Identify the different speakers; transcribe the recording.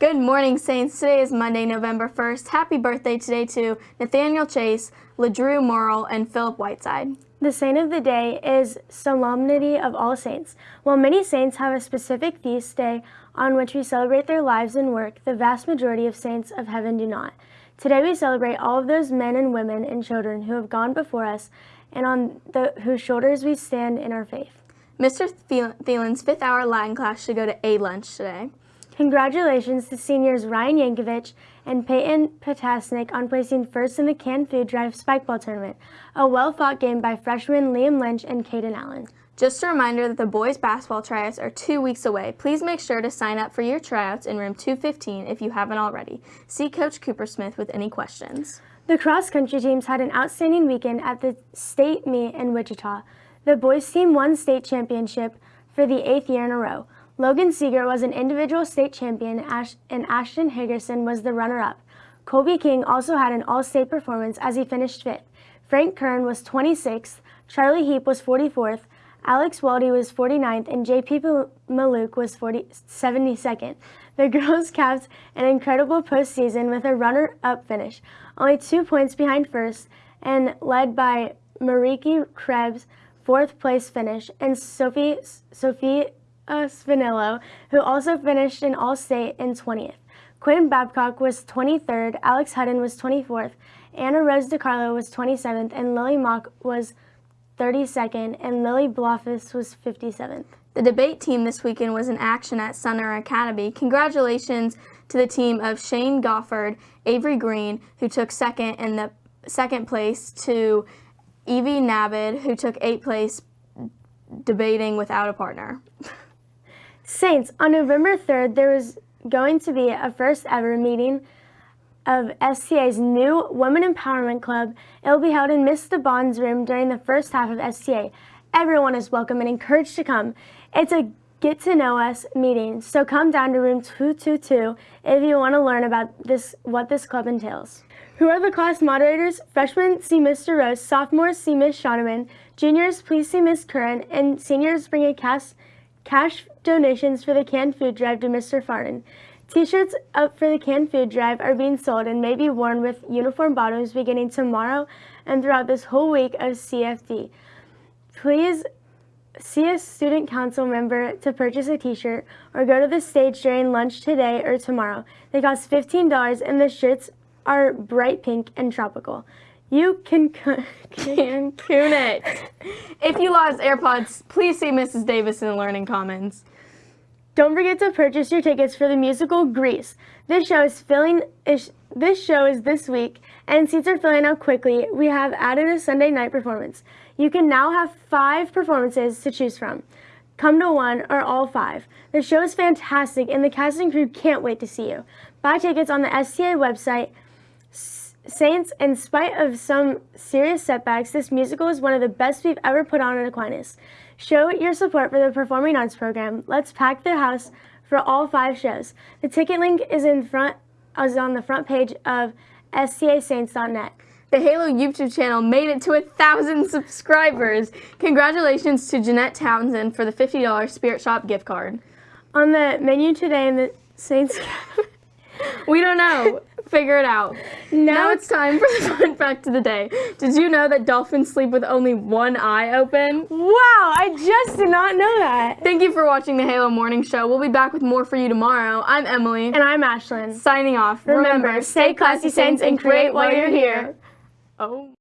Speaker 1: Good morning, Saints. Today is Monday, November 1st. Happy birthday today to Nathaniel Chase, LeDrew Morrill, and Philip Whiteside.
Speaker 2: The saint of the day is Solemnity of All Saints. While many saints have a specific feast day on which we celebrate their lives and work, the vast majority of saints of heaven do not. Today we celebrate all of those men and women and children who have gone before us and on the, whose shoulders we stand in our faith.
Speaker 1: Mr. Thielen's fifth hour Latin class should go to A lunch today.
Speaker 2: Congratulations to seniors Ryan Yankovic and Peyton Potasnik on placing first in the canned food drive spikeball tournament, a well-fought game by freshmen Liam Lynch and Caden Allen.
Speaker 1: Just a reminder that the boys basketball tryouts are two weeks away. Please make sure to sign up for your tryouts in room 215 if you haven't already. See Coach Cooper Smith with any questions.
Speaker 2: The cross-country teams had an outstanding weekend at the state meet in Wichita. The boys team won state championship for the eighth year in a row. Logan Seeger was an individual state champion and Ashton Higgerson was the runner-up. Colby King also had an all-state performance as he finished fifth. Frank Kern was 26th, Charlie Heap was 44th, Alex Weldy was 49th, and JP Maluk was 40, 72nd. The girls capped an incredible postseason with a runner-up finish, only two points behind first, and led by Mariki Krebs' fourth place finish, and Sophie, Sophie uh, Spinello, who also finished in All-State in 20th. Quinn Babcock was 23rd, Alex Hutton was 24th, Anna Rose DiCarlo was 27th, and Lily Mock was 32nd, and Lily Blofis was 57th.
Speaker 1: The debate team this weekend was in action at Sumner Academy. Congratulations to the team of Shane Gofford, Avery Green, who took second in the second place, to Evie Navid, who took eighth place debating without a partner.
Speaker 2: Saints, on November 3rd, there was going to be a first ever meeting of STA's new Women Empowerment Club. It will be held in Mr. Bond's room during the first half of STA. Everyone is welcome and encouraged to come. It's a get to know us meeting, so come down to room 222 if you want to learn about this what this club entails. Who are the class moderators? Freshmen see Mr. Rose, sophomores see Miss Shoneman, juniors please see Miss Curran, and seniors bring a cast Cash donations for the canned food drive to Mr. Farnan. T-shirts up for the canned food drive are being sold and may be worn with uniform bottoms beginning tomorrow and throughout this whole week of CFD. Please see a student council member to purchase a t-shirt or go to the stage during lunch today or tomorrow. They cost $15 and the shirts are bright pink and tropical. You can can
Speaker 1: Cancun it. If you lost AirPods, please see Mrs. Davis in the Learning Commons.
Speaker 2: Don't forget to purchase your tickets for the musical Grease. This show is filling. Is, this show is this week, and seats are filling up quickly. We have added a Sunday night performance. You can now have five performances to choose from. Come to one or all five. The show is fantastic, and the cast and crew can't wait to see you. Buy tickets on the STA website Saints, in spite of some serious setbacks, this musical is one of the best we've ever put on at Aquinas. Show your support for the Performing Arts program. Let's pack the house for all five shows. The ticket link is in front is on the front page of stasaints.net.
Speaker 1: The Halo YouTube channel made it to a thousand subscribers. Congratulations to Jeanette Townsend for the $50 Spirit Shop gift card.
Speaker 2: On the menu today in the Saints
Speaker 1: We don't know. Figure it out. Now it's time for the fun fact of the day. Did you know that dolphins sleep with only one eye open?
Speaker 2: Wow, I just did not know that.
Speaker 1: Thank you for watching the Halo Morning Show. We'll be back with more for you tomorrow. I'm Emily.
Speaker 2: And I'm Ashlyn.
Speaker 1: Signing off.
Speaker 2: Remember, stay classy, Saints, and create while you're here.
Speaker 1: Oh.